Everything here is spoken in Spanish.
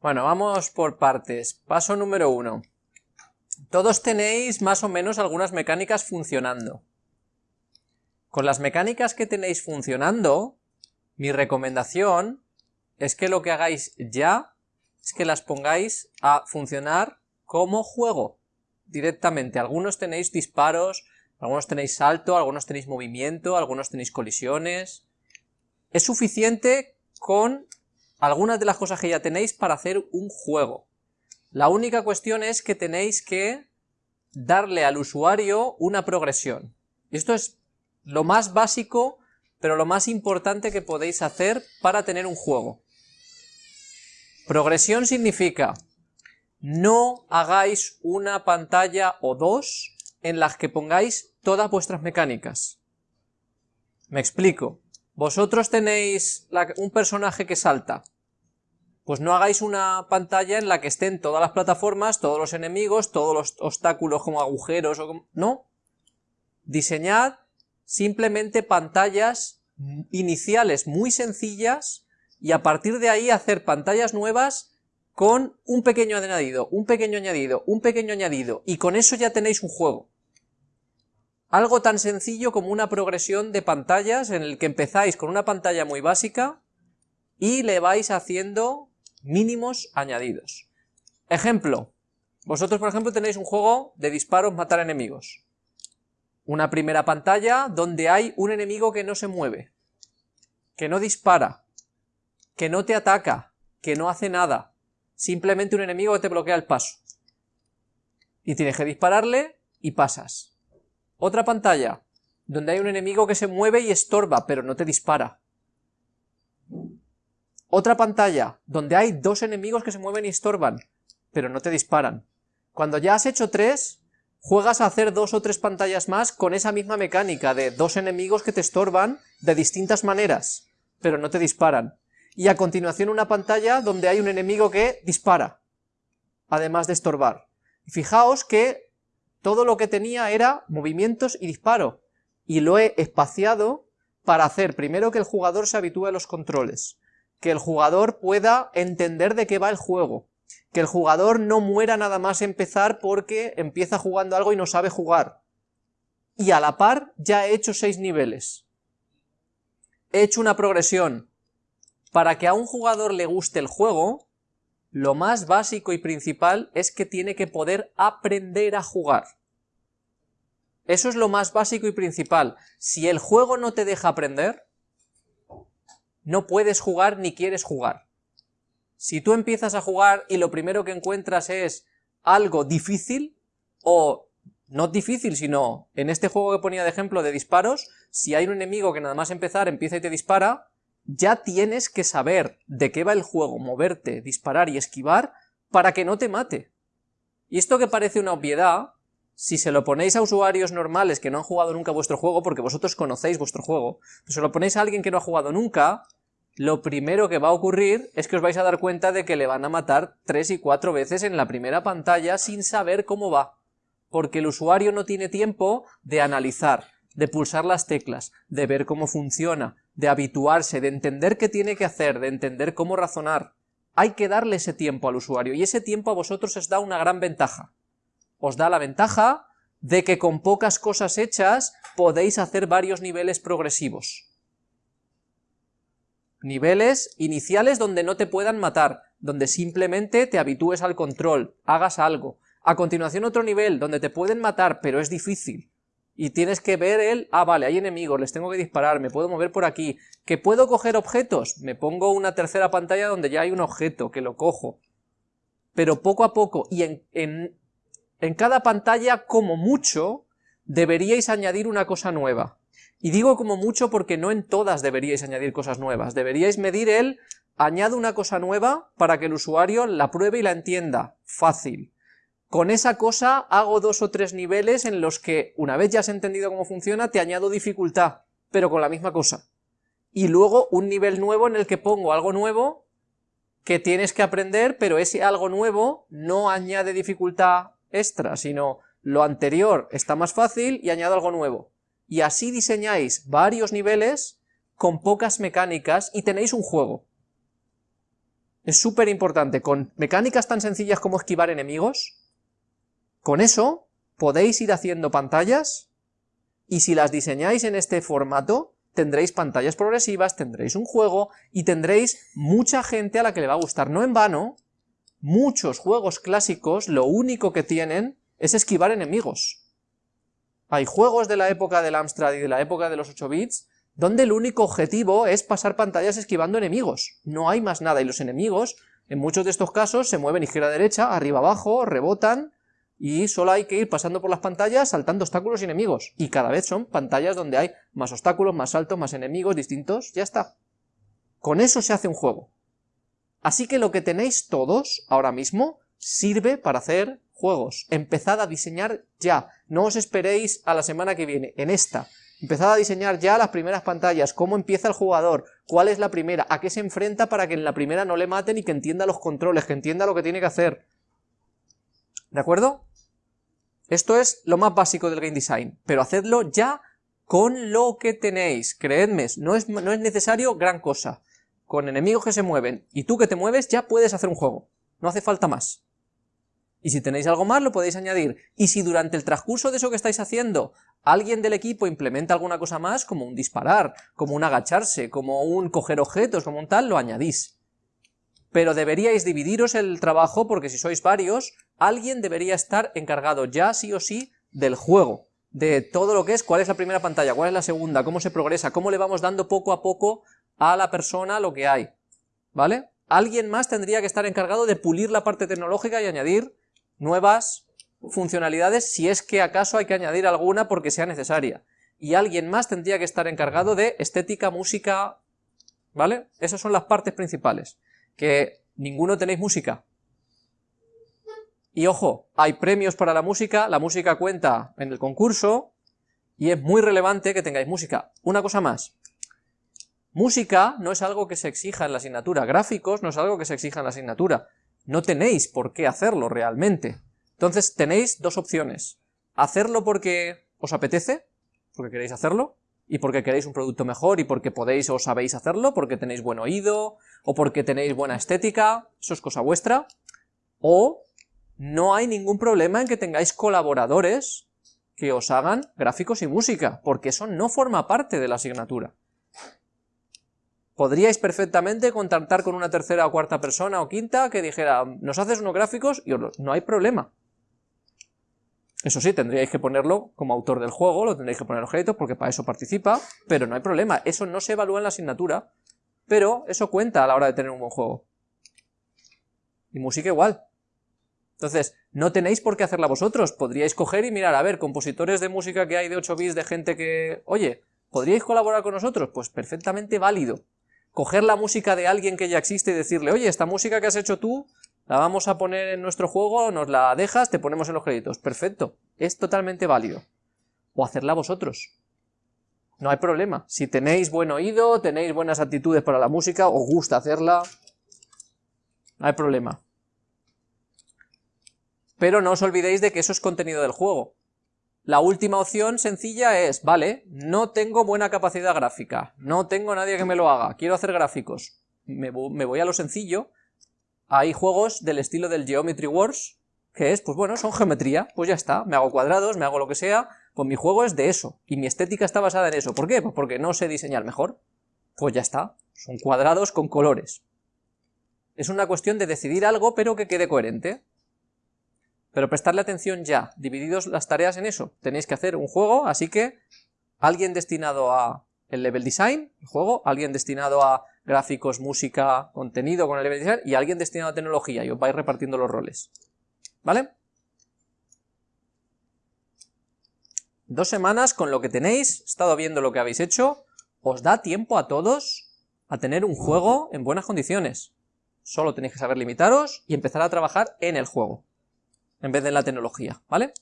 Bueno, vamos por partes. Paso número uno. Todos tenéis más o menos algunas mecánicas funcionando. Con las mecánicas que tenéis funcionando, mi recomendación es que lo que hagáis ya es que las pongáis a funcionar como juego, directamente. Algunos tenéis disparos, algunos tenéis salto, algunos tenéis movimiento, algunos tenéis colisiones. Es suficiente con algunas de las cosas que ya tenéis para hacer un juego. La única cuestión es que tenéis que darle al usuario una progresión. Esto es lo más básico, pero lo más importante que podéis hacer para tener un juego. Progresión significa no hagáis una pantalla o dos en las que pongáis todas vuestras mecánicas. Me explico. Vosotros tenéis un personaje que salta. Pues no hagáis una pantalla en la que estén todas las plataformas, todos los enemigos, todos los obstáculos como agujeros o como... No. Diseñad simplemente pantallas iniciales muy sencillas y a partir de ahí hacer pantallas nuevas con un pequeño añadido, un pequeño añadido, un pequeño añadido, y con eso ya tenéis un juego. Algo tan sencillo como una progresión de pantallas en el que empezáis con una pantalla muy básica y le vais haciendo mínimos añadidos. Ejemplo, vosotros por ejemplo tenéis un juego de disparos matar enemigos. Una primera pantalla donde hay un enemigo que no se mueve, que no dispara, que no te ataca, que no hace nada, simplemente un enemigo que te bloquea el paso. Y tienes que dispararle y pasas. Otra pantalla, donde hay un enemigo que se mueve y estorba, pero no te dispara. Otra pantalla, donde hay dos enemigos que se mueven y estorban, pero no te disparan. Cuando ya has hecho tres, juegas a hacer dos o tres pantallas más con esa misma mecánica de dos enemigos que te estorban de distintas maneras, pero no te disparan. Y a continuación una pantalla donde hay un enemigo que dispara, además de estorbar. Fijaos que todo lo que tenía era movimientos y disparo, y lo he espaciado para hacer primero que el jugador se habitúe a los controles, que el jugador pueda entender de qué va el juego, que el jugador no muera nada más empezar porque empieza jugando algo y no sabe jugar, y a la par ya he hecho seis niveles. He hecho una progresión. Para que a un jugador le guste el juego, lo más básico y principal es que tiene que poder aprender a jugar. Eso es lo más básico y principal. Si el juego no te deja aprender, no puedes jugar ni quieres jugar. Si tú empiezas a jugar y lo primero que encuentras es algo difícil, o no difícil, sino en este juego que ponía de ejemplo de disparos, si hay un enemigo que nada más empezar empieza y te dispara, ya tienes que saber de qué va el juego, moverte, disparar y esquivar para que no te mate. Y esto que parece una obviedad, si se lo ponéis a usuarios normales que no han jugado nunca vuestro juego, porque vosotros conocéis vuestro juego, si se lo ponéis a alguien que no ha jugado nunca, lo primero que va a ocurrir es que os vais a dar cuenta de que le van a matar tres y cuatro veces en la primera pantalla sin saber cómo va, porque el usuario no tiene tiempo de analizar, de pulsar las teclas, de ver cómo funciona, de habituarse, de entender qué tiene que hacer, de entender cómo razonar. Hay que darle ese tiempo al usuario, y ese tiempo a vosotros os da una gran ventaja. Os da la ventaja de que con pocas cosas hechas podéis hacer varios niveles progresivos. Niveles iniciales donde no te puedan matar, donde simplemente te habitúes al control, hagas algo. A continuación otro nivel donde te pueden matar, pero es difícil, y tienes que ver el, ah vale, hay enemigos, les tengo que disparar, me puedo mover por aquí, que puedo coger objetos, me pongo una tercera pantalla donde ya hay un objeto, que lo cojo, pero poco a poco, y en, en, en cada pantalla como mucho deberíais añadir una cosa nueva, y digo como mucho porque no en todas deberíais añadir cosas nuevas, deberíais medir el, añado una cosa nueva para que el usuario la pruebe y la entienda, fácil, con esa cosa hago dos o tres niveles en los que, una vez ya has entendido cómo funciona, te añado dificultad, pero con la misma cosa. Y luego un nivel nuevo en el que pongo algo nuevo que tienes que aprender, pero ese algo nuevo no añade dificultad extra, sino lo anterior está más fácil y añado algo nuevo. Y así diseñáis varios niveles con pocas mecánicas y tenéis un juego. Es súper importante, con mecánicas tan sencillas como esquivar enemigos, con eso podéis ir haciendo pantallas, y si las diseñáis en este formato, tendréis pantallas progresivas, tendréis un juego, y tendréis mucha gente a la que le va a gustar. No en vano, muchos juegos clásicos lo único que tienen es esquivar enemigos. Hay juegos de la época del Amstrad y de la época de los 8 bits donde el único objetivo es pasar pantallas esquivando enemigos. No hay más nada, y los enemigos, en muchos de estos casos, se mueven izquierda-derecha, arriba-abajo, rebotan, y solo hay que ir pasando por las pantallas saltando obstáculos y enemigos. Y cada vez son pantallas donde hay más obstáculos, más saltos, más enemigos distintos, ya está. Con eso se hace un juego. Así que lo que tenéis todos ahora mismo sirve para hacer juegos. Empezad a diseñar ya, no os esperéis a la semana que viene, en esta. Empezad a diseñar ya las primeras pantallas, cómo empieza el jugador, cuál es la primera, a qué se enfrenta para que en la primera no le maten y que entienda los controles, que entienda lo que tiene que hacer. ¿De acuerdo? Esto es lo más básico del game design, pero hacedlo ya con lo que tenéis, creedme, no es, no es necesario gran cosa. Con enemigos que se mueven y tú que te mueves ya puedes hacer un juego, no hace falta más. Y si tenéis algo más lo podéis añadir. Y si durante el transcurso de eso que estáis haciendo alguien del equipo implementa alguna cosa más, como un disparar, como un agacharse, como un coger objetos, como un tal, lo añadís. Pero deberíais dividiros el trabajo porque si sois varios, alguien debería estar encargado ya sí o sí del juego, de todo lo que es, cuál es la primera pantalla, cuál es la segunda, cómo se progresa, cómo le vamos dando poco a poco a la persona lo que hay, ¿vale? Alguien más tendría que estar encargado de pulir la parte tecnológica y añadir nuevas funcionalidades si es que acaso hay que añadir alguna porque sea necesaria. Y alguien más tendría que estar encargado de estética, música, ¿vale? Esas son las partes principales. Que ninguno tenéis música. Y ojo, hay premios para la música, la música cuenta en el concurso, y es muy relevante que tengáis música. Una cosa más, música no es algo que se exija en la asignatura, gráficos no es algo que se exija en la asignatura, no tenéis por qué hacerlo realmente. Entonces tenéis dos opciones. Hacerlo porque os apetece, porque queréis hacerlo, y porque queréis un producto mejor, y porque podéis o sabéis hacerlo, porque tenéis buen oído, o porque tenéis buena estética, eso es cosa vuestra, o no hay ningún problema en que tengáis colaboradores que os hagan gráficos y música, porque eso no forma parte de la asignatura podríais perfectamente contactar con una tercera o cuarta persona o quinta que dijera, nos haces unos gráficos y no hay problema. Eso sí, tendríais que ponerlo como autor del juego, lo tendréis que poner objeto porque para eso participa, pero no hay problema, eso no se evalúa en la asignatura, pero eso cuenta a la hora de tener un buen juego. Y música igual. Entonces, no tenéis por qué hacerla vosotros, podríais coger y mirar, a ver, compositores de música que hay de 8 bits de gente que... Oye, ¿podríais colaborar con nosotros? Pues perfectamente válido coger la música de alguien que ya existe y decirle, oye, esta música que has hecho tú, la vamos a poner en nuestro juego, nos la dejas, te ponemos en los créditos. Perfecto, es totalmente válido. O hacerla vosotros. No hay problema. Si tenéis buen oído, tenéis buenas actitudes para la música, os gusta hacerla, no hay problema. Pero no os olvidéis de que eso es contenido del juego. La última opción sencilla es, vale, no tengo buena capacidad gráfica, no tengo nadie que me lo haga, quiero hacer gráficos. Me, voy a lo sencillo, hay juegos del estilo del Geometry Wars, que es, pues bueno, son geometría, pues ya está, me hago cuadrados, me hago lo que sea, pues mi juego es de eso, y mi estética está basada en eso. ¿Por qué? Pues porque no sé diseñar mejor. Pues ya está, son cuadrados con colores. Es una cuestión de decidir algo, pero que quede coherente. Pero prestarle atención ya, divididos las tareas en eso. Tenéis que hacer un juego, así que alguien destinado a el level design, el juego, alguien destinado a gráficos, música, contenido con el level design, y alguien destinado a tecnología, y os vais repartiendo los roles. ¿Vale? Dos semanas con lo que tenéis, he estado viendo lo que habéis hecho, os da tiempo a todos a tener un juego en buenas condiciones. Solo tenéis que saber limitaros y empezar a trabajar en el juego en vez de la tecnología, ¿vale?